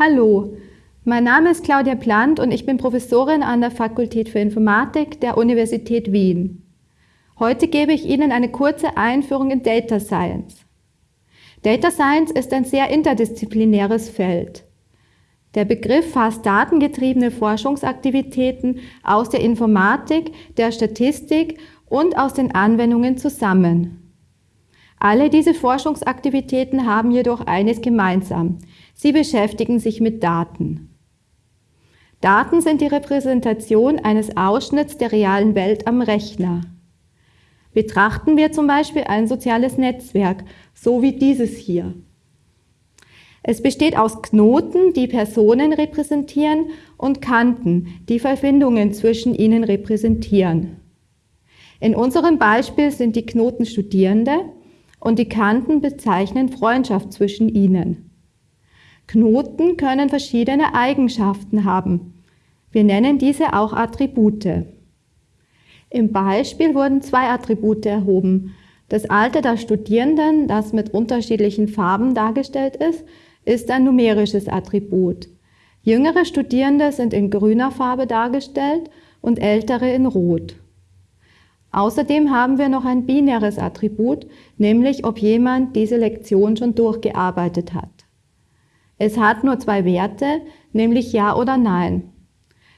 Hallo, mein Name ist Claudia Plant und ich bin Professorin an der Fakultät für Informatik der Universität Wien. Heute gebe ich Ihnen eine kurze Einführung in Data Science. Data Science ist ein sehr interdisziplinäres Feld. Der Begriff fasst datengetriebene Forschungsaktivitäten aus der Informatik, der Statistik und aus den Anwendungen zusammen. Alle diese Forschungsaktivitäten haben jedoch eines gemeinsam. Sie beschäftigen sich mit Daten. Daten sind die Repräsentation eines Ausschnitts der realen Welt am Rechner. Betrachten wir zum Beispiel ein soziales Netzwerk, so wie dieses hier. Es besteht aus Knoten, die Personen repräsentieren, und Kanten, die Verbindungen zwischen ihnen repräsentieren. In unserem Beispiel sind die Knoten Studierende und die Kanten bezeichnen Freundschaft zwischen ihnen. Knoten können verschiedene Eigenschaften haben. Wir nennen diese auch Attribute. Im Beispiel wurden zwei Attribute erhoben. Das Alter der Studierenden, das mit unterschiedlichen Farben dargestellt ist, ist ein numerisches Attribut. Jüngere Studierende sind in grüner Farbe dargestellt und ältere in rot. Außerdem haben wir noch ein binäres Attribut, nämlich ob jemand diese Lektion schon durchgearbeitet hat. Es hat nur zwei Werte, nämlich Ja oder Nein.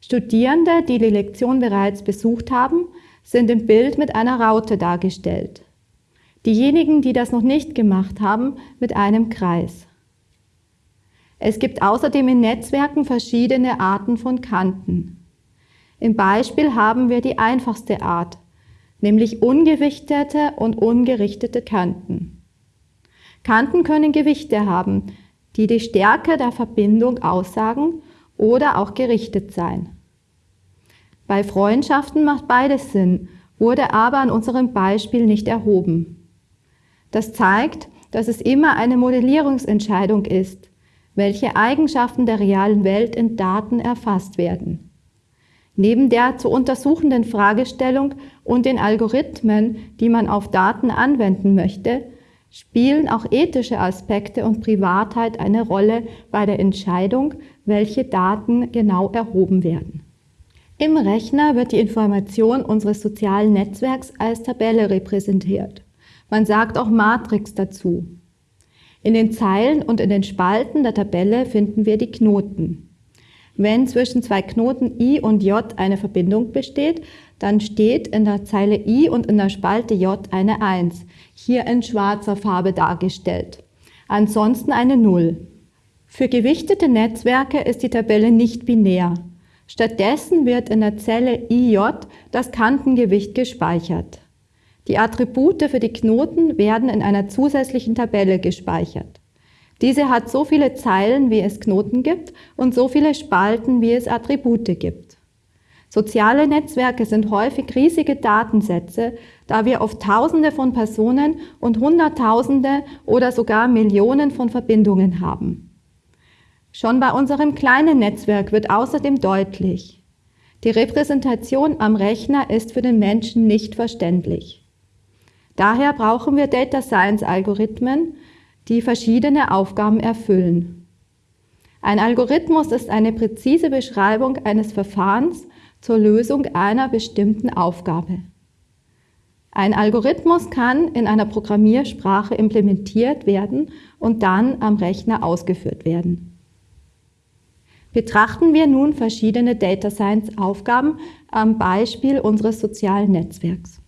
Studierende, die die Lektion bereits besucht haben, sind im Bild mit einer Raute dargestellt. Diejenigen, die das noch nicht gemacht haben, mit einem Kreis. Es gibt außerdem in Netzwerken verschiedene Arten von Kanten. Im Beispiel haben wir die einfachste Art, nämlich ungewichtete und ungerichtete Kanten. Kanten können Gewichte haben, die die Stärke der Verbindung aussagen oder auch gerichtet sein. Bei Freundschaften macht beides Sinn, wurde aber an unserem Beispiel nicht erhoben. Das zeigt, dass es immer eine Modellierungsentscheidung ist, welche Eigenschaften der realen Welt in Daten erfasst werden. Neben der zu untersuchenden Fragestellung und den Algorithmen, die man auf Daten anwenden möchte, spielen auch ethische Aspekte und Privatheit eine Rolle bei der Entscheidung, welche Daten genau erhoben werden. Im Rechner wird die Information unseres sozialen Netzwerks als Tabelle repräsentiert. Man sagt auch Matrix dazu. In den Zeilen und in den Spalten der Tabelle finden wir die Knoten. Wenn zwischen zwei Knoten i und j eine Verbindung besteht, dann steht in der Zeile i und in der Spalte j eine 1, hier in schwarzer Farbe dargestellt. Ansonsten eine 0. Für gewichtete Netzwerke ist die Tabelle nicht binär. Stattdessen wird in der Zelle IJ das Kantengewicht gespeichert. Die Attribute für die Knoten werden in einer zusätzlichen Tabelle gespeichert. Diese hat so viele Zeilen, wie es Knoten gibt und so viele Spalten, wie es Attribute gibt. Soziale Netzwerke sind häufig riesige Datensätze, da wir oft Tausende von Personen und Hunderttausende oder sogar Millionen von Verbindungen haben. Schon bei unserem kleinen Netzwerk wird außerdem deutlich, die Repräsentation am Rechner ist für den Menschen nicht verständlich. Daher brauchen wir Data Science Algorithmen, die verschiedene Aufgaben erfüllen. Ein Algorithmus ist eine präzise Beschreibung eines Verfahrens zur Lösung einer bestimmten Aufgabe. Ein Algorithmus kann in einer Programmiersprache implementiert werden und dann am Rechner ausgeführt werden. Betrachten wir nun verschiedene Data Science Aufgaben am Beispiel unseres sozialen Netzwerks.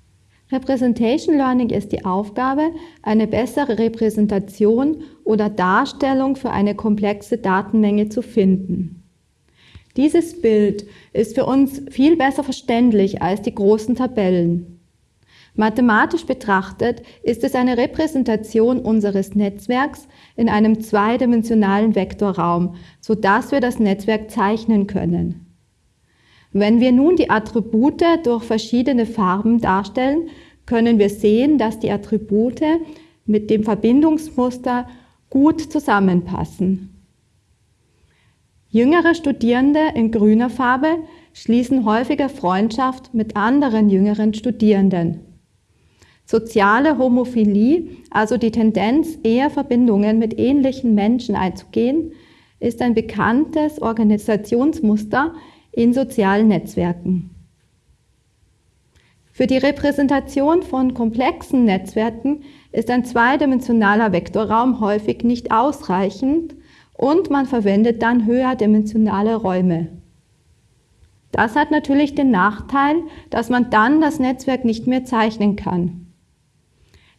Representation Learning ist die Aufgabe, eine bessere Repräsentation oder Darstellung für eine komplexe Datenmenge zu finden. Dieses Bild ist für uns viel besser verständlich als die großen Tabellen. Mathematisch betrachtet ist es eine Repräsentation unseres Netzwerks in einem zweidimensionalen Vektorraum, sodass wir das Netzwerk zeichnen können. Wenn wir nun die Attribute durch verschiedene Farben darstellen, können wir sehen, dass die Attribute mit dem Verbindungsmuster gut zusammenpassen. Jüngere Studierende in grüner Farbe schließen häufiger Freundschaft mit anderen jüngeren Studierenden. Soziale Homophilie, also die Tendenz, eher Verbindungen mit ähnlichen Menschen einzugehen, ist ein bekanntes Organisationsmuster in sozialen Netzwerken. Für die Repräsentation von komplexen Netzwerken ist ein zweidimensionaler Vektorraum häufig nicht ausreichend und man verwendet dann höherdimensionale Räume. Das hat natürlich den Nachteil, dass man dann das Netzwerk nicht mehr zeichnen kann.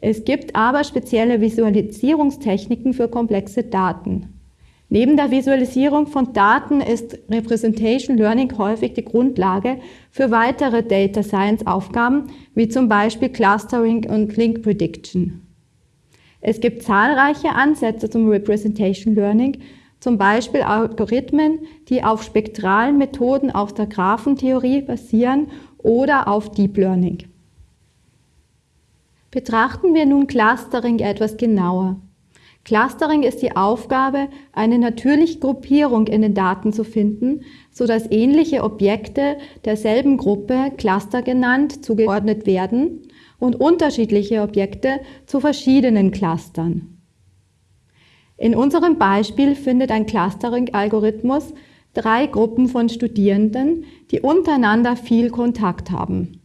Es gibt aber spezielle Visualisierungstechniken für komplexe Daten. Neben der Visualisierung von Daten ist Representation Learning häufig die Grundlage für weitere Data Science Aufgaben, wie zum Beispiel Clustering und Link Prediction. Es gibt zahlreiche Ansätze zum Representation Learning, zum Beispiel Algorithmen, die auf spektralen Methoden aus der Graphentheorie basieren oder auf Deep Learning. Betrachten wir nun Clustering etwas genauer. Clustering ist die Aufgabe, eine natürliche Gruppierung in den Daten zu finden, so dass ähnliche Objekte derselben Gruppe, Cluster genannt, zugeordnet werden und unterschiedliche Objekte zu verschiedenen Clustern. In unserem Beispiel findet ein Clustering-Algorithmus drei Gruppen von Studierenden, die untereinander viel Kontakt haben.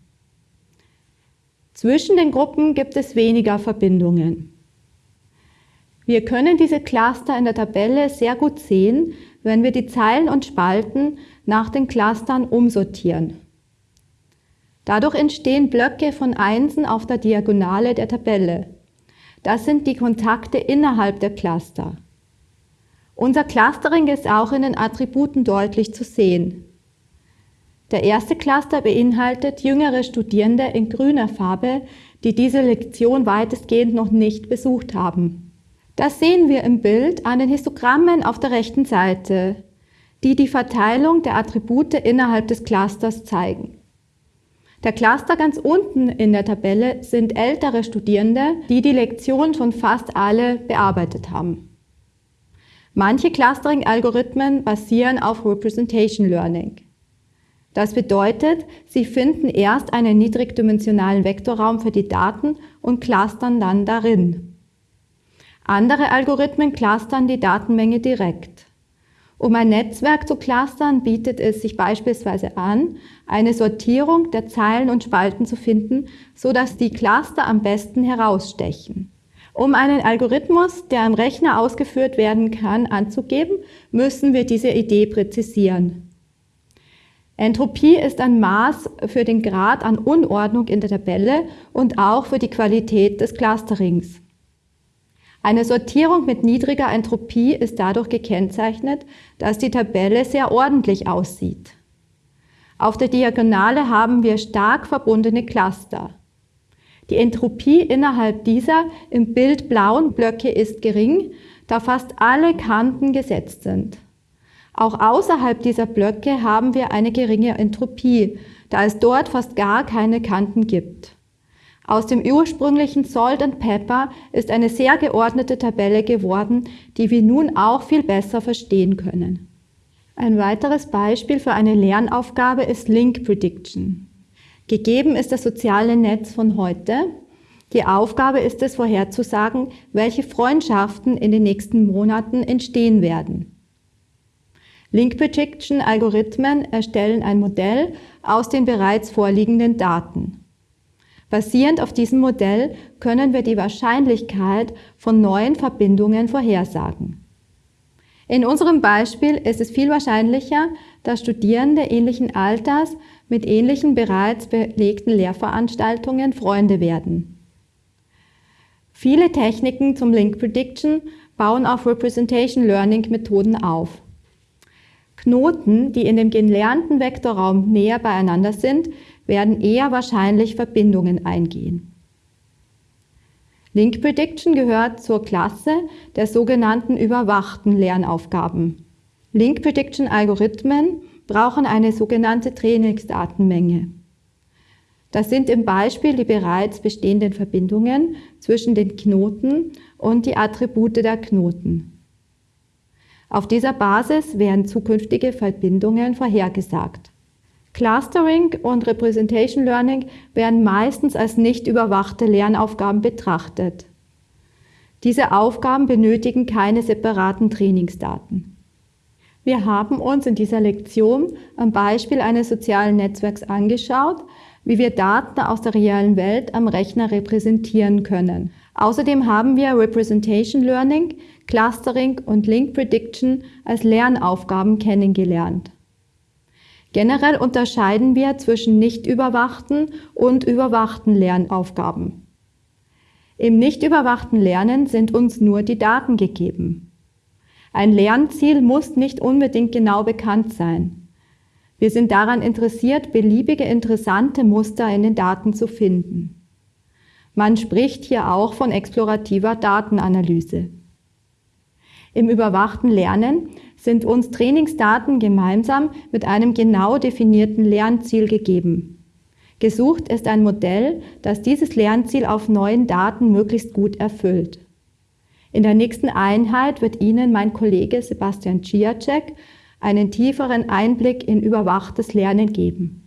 Zwischen den Gruppen gibt es weniger Verbindungen. Wir können diese Cluster in der Tabelle sehr gut sehen, wenn wir die Zeilen und Spalten nach den Clustern umsortieren. Dadurch entstehen Blöcke von Einsen auf der Diagonale der Tabelle. Das sind die Kontakte innerhalb der Cluster. Unser Clustering ist auch in den Attributen deutlich zu sehen. Der erste Cluster beinhaltet jüngere Studierende in grüner Farbe, die diese Lektion weitestgehend noch nicht besucht haben. Das sehen wir im Bild an den Histogrammen auf der rechten Seite, die die Verteilung der Attribute innerhalb des Clusters zeigen. Der Cluster ganz unten in der Tabelle sind ältere Studierende, die die Lektion schon fast alle bearbeitet haben. Manche Clustering-Algorithmen basieren auf Representation Learning. Das bedeutet, sie finden erst einen niedrigdimensionalen Vektorraum für die Daten und clustern dann darin. Andere Algorithmen clustern die Datenmenge direkt. Um ein Netzwerk zu clustern, bietet es sich beispielsweise an, eine Sortierung der Zeilen und Spalten zu finden, so dass die Cluster am besten herausstechen. Um einen Algorithmus, der am Rechner ausgeführt werden kann, anzugeben, müssen wir diese Idee präzisieren. Entropie ist ein Maß für den Grad an Unordnung in der Tabelle und auch für die Qualität des Clusterings. Eine Sortierung mit niedriger Entropie ist dadurch gekennzeichnet, dass die Tabelle sehr ordentlich aussieht. Auf der Diagonale haben wir stark verbundene Cluster. Die Entropie innerhalb dieser im Bild blauen Blöcke ist gering, da fast alle Kanten gesetzt sind. Auch außerhalb dieser Blöcke haben wir eine geringe Entropie, da es dort fast gar keine Kanten gibt. Aus dem ursprünglichen Salt and Pepper ist eine sehr geordnete Tabelle geworden, die wir nun auch viel besser verstehen können. Ein weiteres Beispiel für eine Lernaufgabe ist Link Prediction. Gegeben ist das soziale Netz von heute. Die Aufgabe ist es vorherzusagen, welche Freundschaften in den nächsten Monaten entstehen werden. Link Prediction Algorithmen erstellen ein Modell aus den bereits vorliegenden Daten. Basierend auf diesem Modell können wir die Wahrscheinlichkeit von neuen Verbindungen vorhersagen. In unserem Beispiel ist es viel wahrscheinlicher, dass Studierende ähnlichen Alters mit ähnlichen bereits belegten Lehrveranstaltungen Freunde werden. Viele Techniken zum Link Prediction bauen auf Representation Learning Methoden auf. Knoten, die in dem gelernten Vektorraum näher beieinander sind, werden eher wahrscheinlich Verbindungen eingehen. Link Prediction gehört zur Klasse der sogenannten überwachten Lernaufgaben. Link Prediction Algorithmen brauchen eine sogenannte Trainingsdatenmenge. Das sind im Beispiel die bereits bestehenden Verbindungen zwischen den Knoten und die Attribute der Knoten. Auf dieser Basis werden zukünftige Verbindungen vorhergesagt. Clustering und Representation Learning werden meistens als nicht überwachte Lernaufgaben betrachtet. Diese Aufgaben benötigen keine separaten Trainingsdaten. Wir haben uns in dieser Lektion am Beispiel eines sozialen Netzwerks angeschaut, wie wir Daten aus der realen Welt am Rechner repräsentieren können. Außerdem haben wir Representation Learning, Clustering und Link Prediction als Lernaufgaben kennengelernt. Generell unterscheiden wir zwischen nicht überwachten und überwachten Lernaufgaben. Im nicht überwachten Lernen sind uns nur die Daten gegeben. Ein Lernziel muss nicht unbedingt genau bekannt sein. Wir sind daran interessiert, beliebige interessante Muster in den Daten zu finden. Man spricht hier auch von explorativer Datenanalyse. Im überwachten Lernen sind uns Trainingsdaten gemeinsam mit einem genau definierten Lernziel gegeben. Gesucht ist ein Modell, das dieses Lernziel auf neuen Daten möglichst gut erfüllt. In der nächsten Einheit wird Ihnen mein Kollege Sebastian Ciacek einen tieferen Einblick in überwachtes Lernen geben.